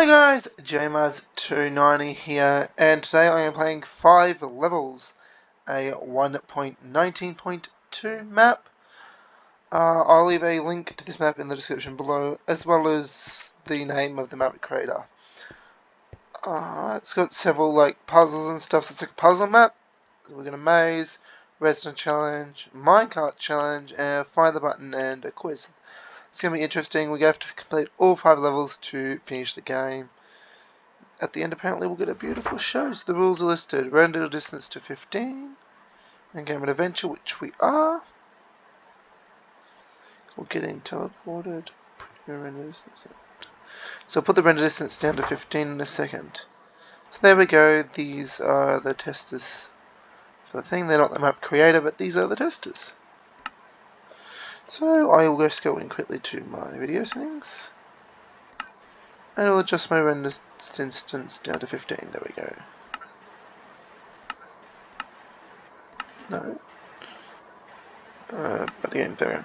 Hi guys, JMaz290 here, and today I am playing 5 levels, a 1.19.2 map. Uh, I'll leave a link to this map in the description below, as well as the name of the map creator. Uh, it's got several like puzzles and stuff, so it's like a puzzle map. We're going to maze, redstone challenge, minecart challenge, and find the button and a quiz. It's going to be interesting. We have to complete all five levels to finish the game. At the end, apparently, we'll get a beautiful show. So the rules are listed. Render distance to 15. And game an adventure, which we are. We're getting teleported. So I'll put the render distance down to 15 in a second. So there we go. These are the testers for the thing. They're not the map creator, but these are the testers. So I will just go in quickly to my video settings. And I'll adjust my render distance down to 15. There we go. No. Uh, but again, there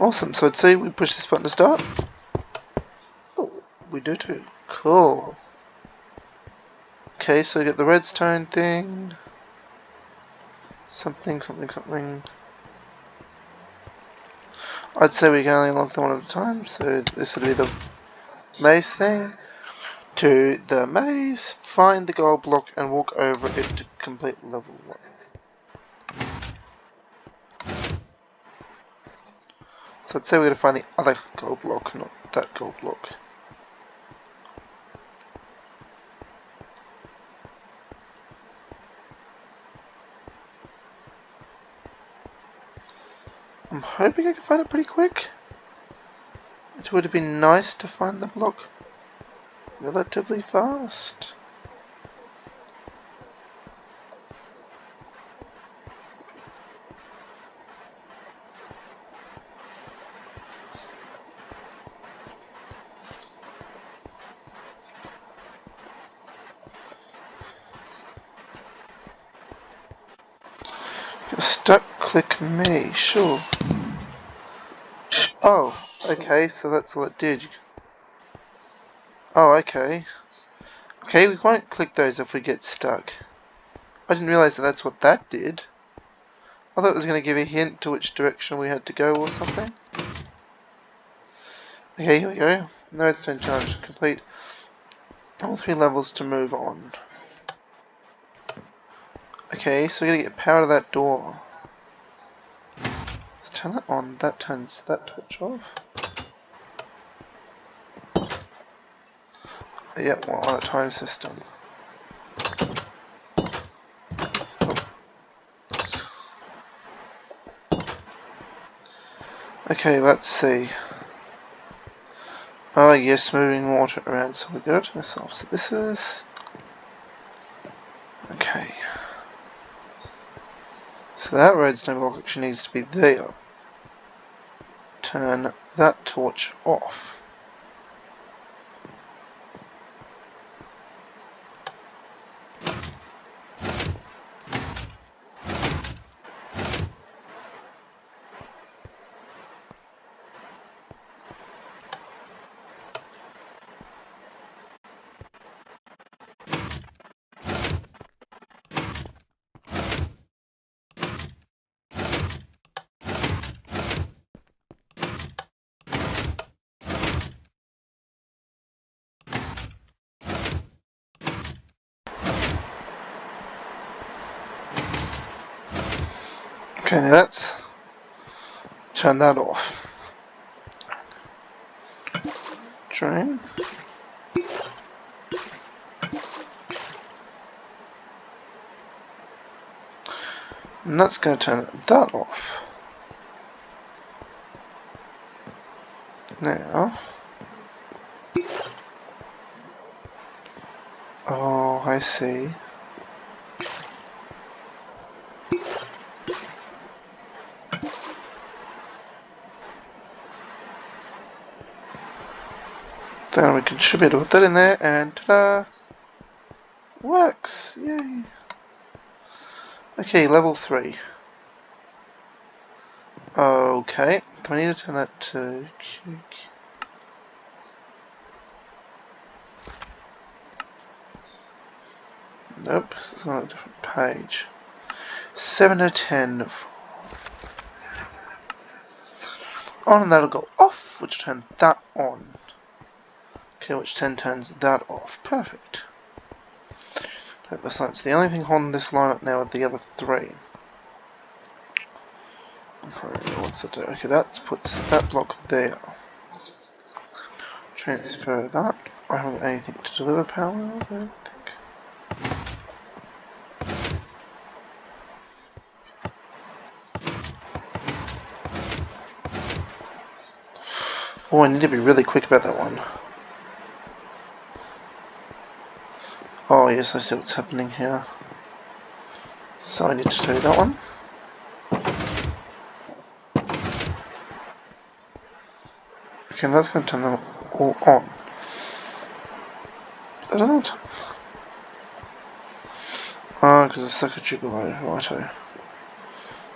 Awesome, so I'd say we push this button to start. Oh, we do too. Cool. Okay, so I get the redstone thing. Something, something, something. I'd say we can only unlock them one at a time, so this would be the maze thing. To the maze, find the gold block and walk over it to complete level 1. So I'd say we're going to find the other gold block, not that gold block. I'm hoping I can find it pretty quick. It would have been nice to find the block relatively fast. Stuck click me, sure. Oh, okay, so that's what it did. Oh, okay. Okay, we won't click those if we get stuck. I didn't realize that that's what that did. I thought it was going to give a hint to which direction we had to go or something. Okay, here we go. No redstone challenge. Complete all three levels to move on. Okay, so we gotta get power to that door turn that on, that turns that torch off. Yep, we're on a time system. Okay, let's see. Oh yes, moving water around, so we go to this. So this is... Okay. So that redstone block actually needs to be there turn that torch off. Okay, let's turn that off. Drain. And that's going to turn that off. Now. Oh, I see. Should be able to Put that in there and ta-da! Works! Yay! Okay, level 3. Okay, do I need to turn that to... Nope, this is on a different page. 7 to 10. On and that'll go off, which turn that on. Okay, which 10 turns that off. Perfect. That's not, the only thing holding this line up now are the other three. Okay, what's that do? Okay, that puts that block there. Transfer that. I haven't anything to deliver power, I don't think. Oh, I need to be really quick about that one. Oh yes, I see what's happening here. So I need to do that one. Okay, that's going to turn them all on. Don't know. Ah, because it's like a trigger righto.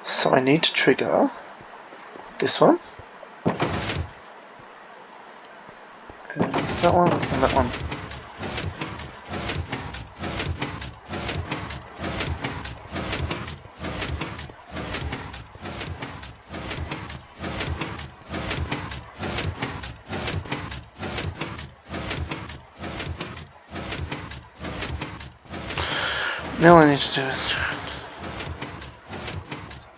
So I need to trigger this one. And that one, and that one. Now all I need to do is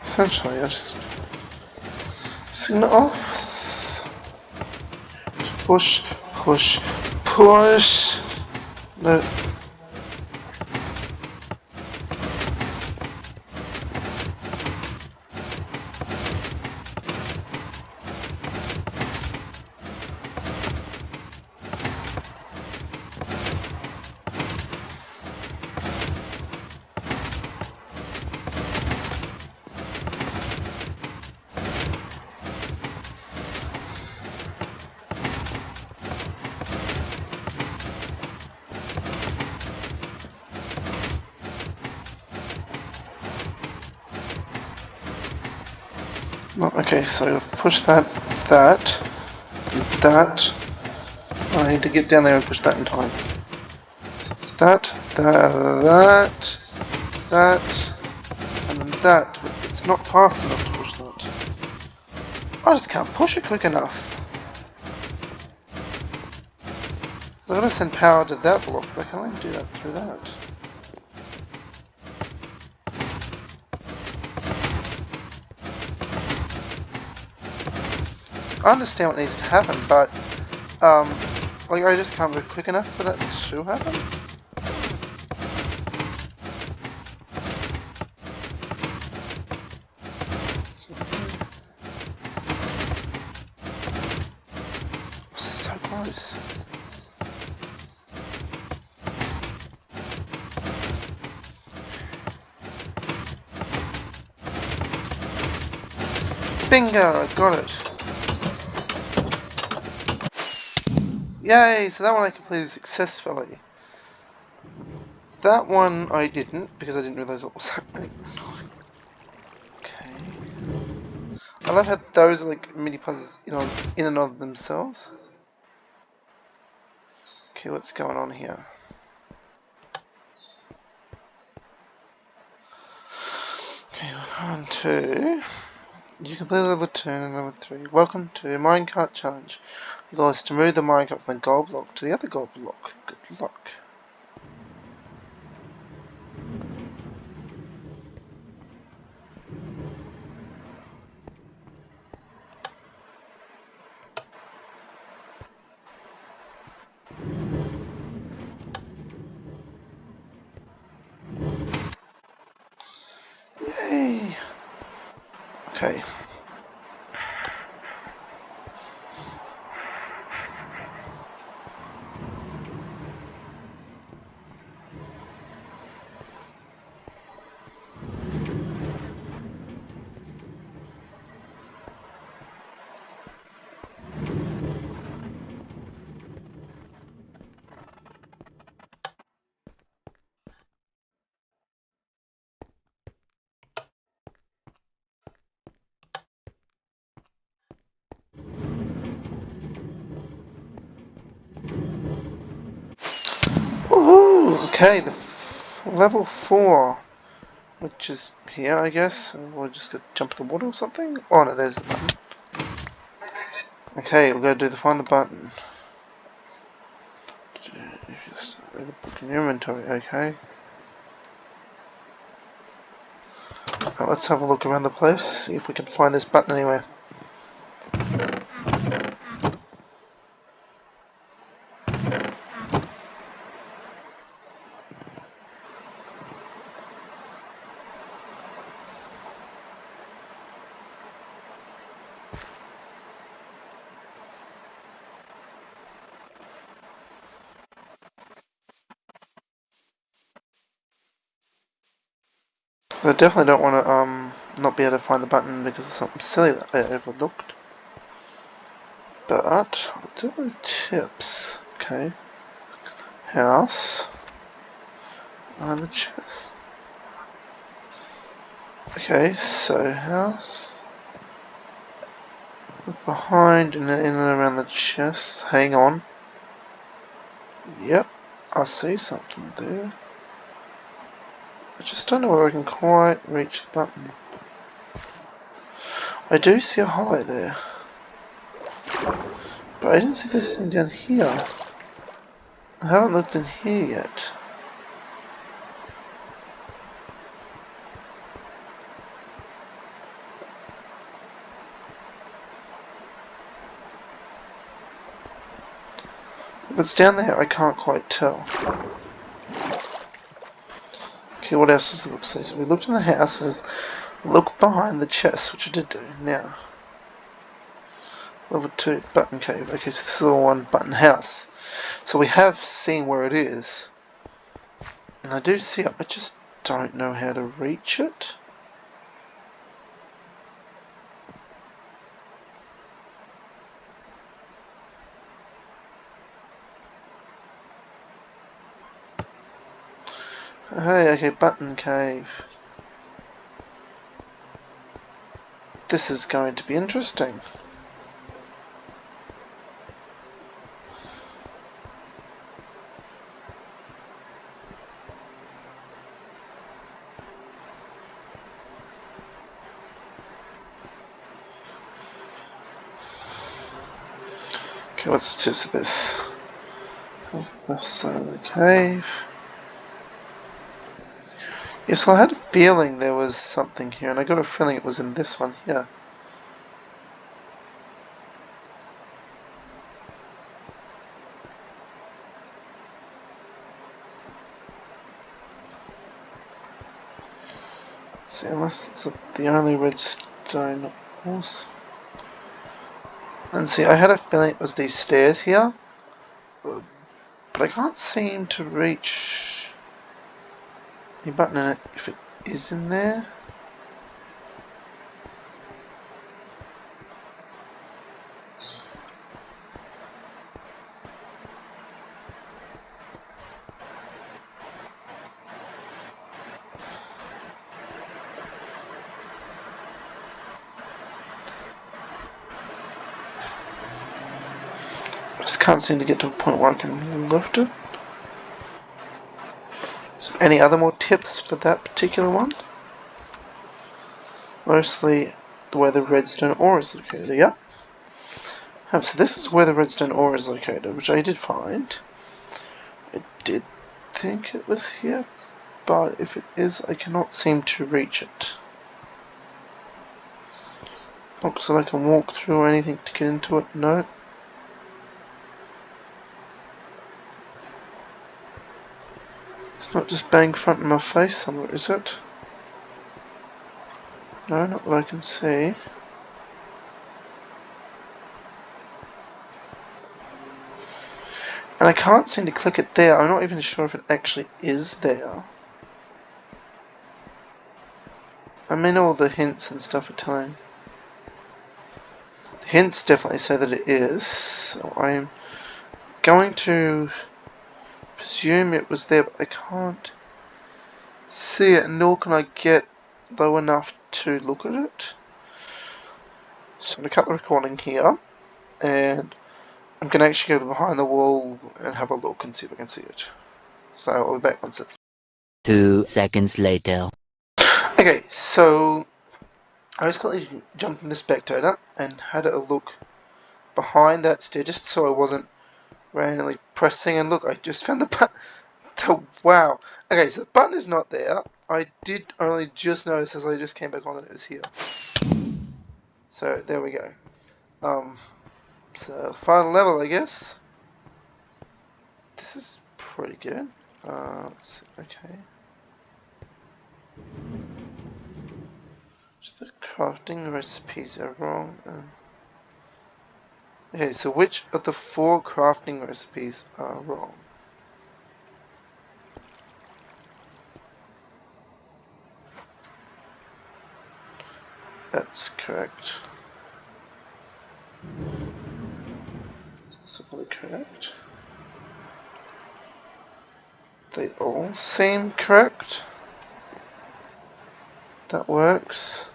essentially just signal off, push, push, push. No. Okay, so push that, that, that. I need to get down there and push that in time. That, that, that, that, and then that. But it's not fast enough to push that. I just can't push it quick enough. I'm gonna send power to that block, but I can only do that through that. I understand what needs to happen, but um, like I just can't move quick enough for that to happen. So close. Bingo! I got it. Yay! So that one I completed successfully. That one I didn't, because I didn't realise what was happening. Okay. I love how those are like mini puzzles in, on, in and of themselves. Okay, what's going on here? Okay, one, two. You complete level 2 and level 3. Welcome to Minecart Challenge. Goal is to move the minecart from the gold block to the other gold block. Good luck. Okay. Okay, the level 4, which is here, I guess. We'll just go jump the water or something. Oh no, there's the button. Okay, we're going to do the find the button. Just book in inventory, okay. Let's have a look around the place, see if we can find this button anywhere. Definitely don't want to um not be able to find the button because of something silly that I overlooked. But the tips? Okay. House. And the chest. Okay, so house. Look behind and in and around the chest. Hang on. Yep, I see something there. I just don't know where I can quite reach the button. I do see a highlight there. But I didn't see this thing down here. I haven't looked in here yet. If it's down there, I can't quite tell. What else does the book like? So we looked in the house and look behind the chest, which I did do. Now, level 2 button cave. Okay, so this is the one button house. So we have seen where it is. And I do see it, I just don't know how to reach it. Okay, button cave. This is going to be interesting. Okay, what's just this? Left side of the cave. Yes, well, I had a feeling there was something here, and I got a feeling it was in this one here. See, unless it's the only redstone ores. And see, I had a feeling it was these stairs here, but I can't seem to reach any button in it if it is in there. Just can't seem to get to a point where I can lift it. So any other more tips for that particular one? Mostly where the redstone ore is located, yeah? Um, so this is where the redstone ore is located, which I did find. I did think it was here, but if it is, I cannot seem to reach it. Looks like I can walk through or anything to get into it, no. Not just bang front in my face somewhere, is it? No, not that I can see. And I can't seem to click it there. I'm not even sure if it actually is there. I mean all the hints and stuff are telling. The hints definitely say that it is. So I'm going to assume it was there, but I can't see it, nor can I get low enough to look at it. So I'm going to cut the recording here, and I'm going to actually go behind the wall and have a look and see if I can see it. So I'll be back once it's Two seconds later. Okay, so I just quickly jumped in the spectator and had a look behind that stair just so I wasn't randomly pressing and look I just found the button. Oh, wow. Okay so the button is not there. I did only just notice as I just came back on that it was here. So there we go. Um so final level I guess. This is pretty good. Uh, okay. So the crafting recipes are wrong. Um, Okay, so which of the four crafting recipes are wrong? That's correct. That's probably correct. They all seem correct. That works.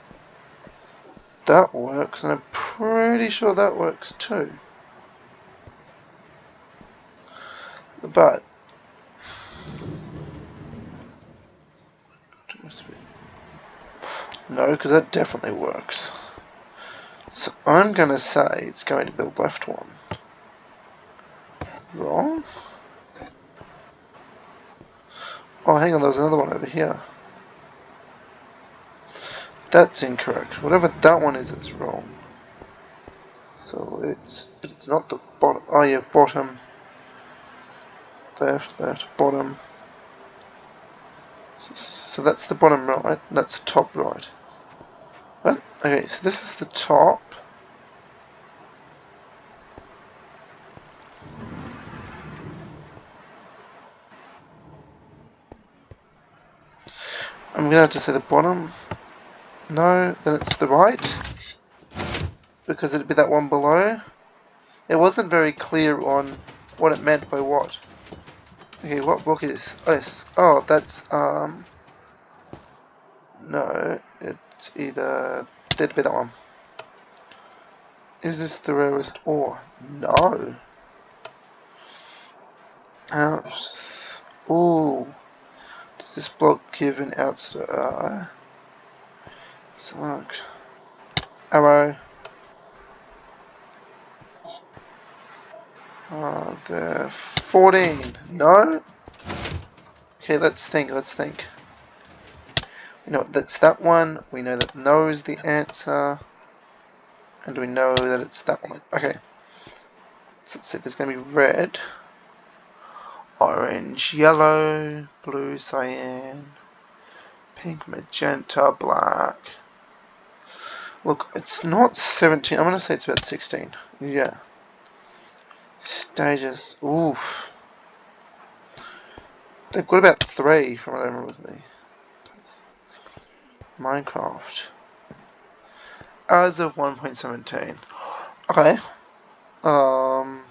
That works, and I'm pretty sure that works too. But no, because that definitely works. So I'm going to say it's going to be the left one. Wrong? Oh, hang on, there was another one over here. That's incorrect. Whatever that one is, it's wrong. So it's it's not the bottom. Oh yeah, bottom, left, left, bottom. So that's the bottom right. That's the top right. Right? Okay, so this is the top. I'm gonna have to say the bottom. No, then it's the right. Because it'd be that one below. It wasn't very clear on what it meant by what. Okay, what block is this? Oh, that's, um... No, it's either... That'd be that one. Is this the rarest ore? No. Ouch. Ooh. Does this block give an outside? Uh, Select. Arrow. Uh, the 14. No? Okay, let's think, let's think. We know that's that one. We know that no is the answer. And we know that it's that one. Okay. So let's see, there's going to be red, orange, yellow, blue, cyan, pink, magenta, black. Look, it's not 17. I'm going to say it's about 16. Yeah. Stages. Oof. They've got about three from what I remember with me. Minecraft. As of 1.17. Okay. Um.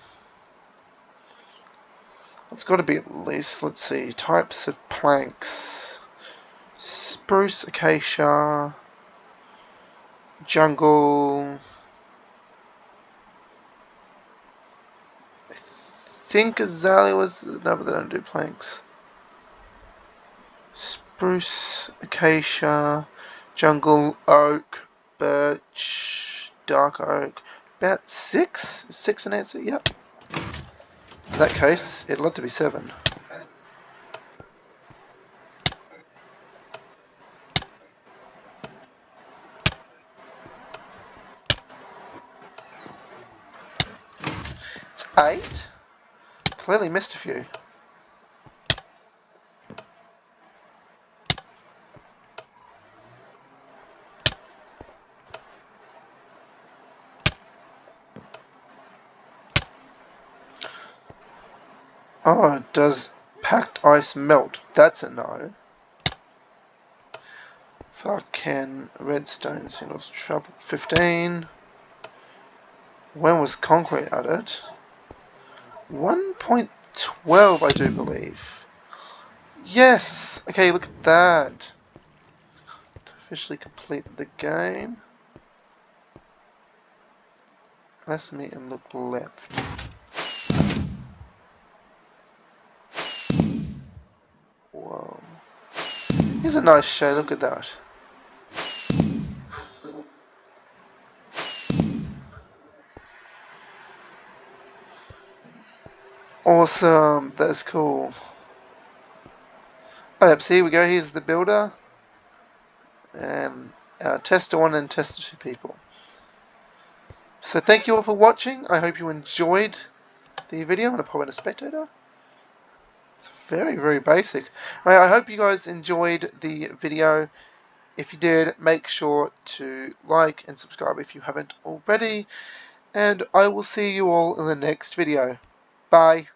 It's got to be at least, let's see, types of planks. Spruce, acacia, jungle. Think azalea was no, but they don't do planks. Spruce, acacia, jungle, oak, birch, dark oak. About six? Six an answer? Yep. In that case, it'd like to be seven. Clearly missed a few. Oh, does packed ice melt? That's a no. Fucking redstone signals travel 15. When was concrete added? 1.12, I do believe. Yes! Okay, look at that. To officially complete the game. Let's meet and look left. Whoa. is a nice show, look at that. Awesome, that's cool. Oh, yep, so here we go, here's the builder. And uh, our tester 1 and tester 2 people. So thank you all for watching, I hope you enjoyed the video. I'm going to pop in a spectator. It's very, very basic. I hope you guys enjoyed the video. If you did, make sure to like and subscribe if you haven't already. And I will see you all in the next video. Bye.